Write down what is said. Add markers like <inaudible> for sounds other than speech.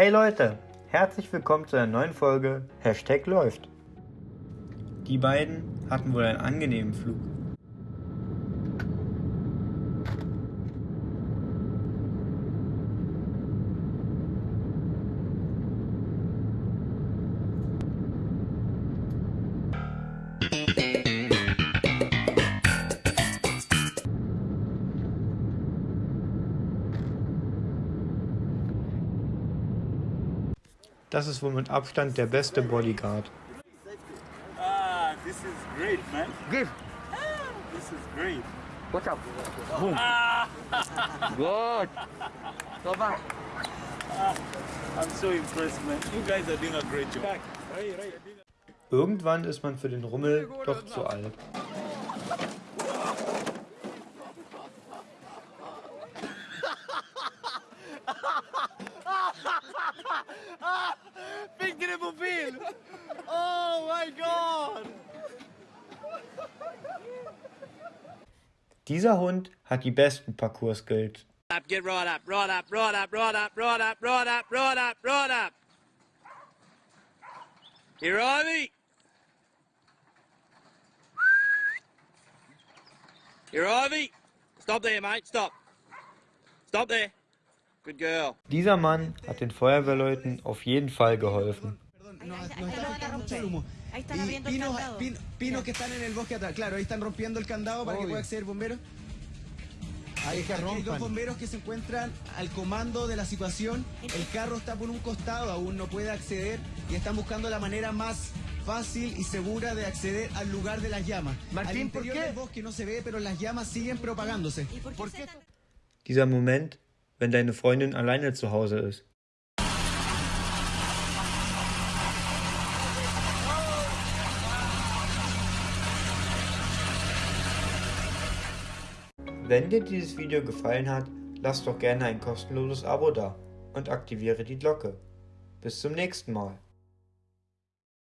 Hey Leute, herzlich willkommen zu einer neuen Folge Hashtag läuft. Die beiden hatten wohl einen angenehmen Flug. Das ist wohl mit Abstand der beste Bodyguard. Ah, this is great, man. Give. This is great. Watch out. Boom. <laughs> Good. Go back. I'm so impressed, man. You guys are doing a great job. Irgendwann ist man für den Rummel doch zu alt. <laughs> Fick dir Mobil! Oh mein Gott! Dieser Hund hat die besten Parcours-Skills. up, get right up, right up, right up, right up, right up, right up, right up, right up. Here, Ivy. Here, Ivy. Stop there, mate. Stop. Stop there. Dieser Mann hat den Feuerwehrleuten auf jeden Fall geholfen. Nos, Ahí está, nos ahí está, está lo van a afectando mucho romper. el humo. Ahí están Y abriendo el pinos, candado. pin- pinos que están en el bosque atrás. Claro, ahí están rompiendo el candado para que pueda acceder bomberos. Ahí que Hay dos bomberos que se encuentran al comando de la situación. El carro está por un costado, aún no puede acceder y están buscando la manera más fácil y segura de acceder al lugar de las llamas. al interior del bosque no se ve, pero las llamas siguen propagándose. ¿Y por qué, Dieser Moment, wenn deine Freundin alleine zu Hause ist. Wenn dir dieses Video gefallen hat, lass doch gerne ein kostenloses Abo da und aktiviere die Glocke. Bis zum nächsten Mal.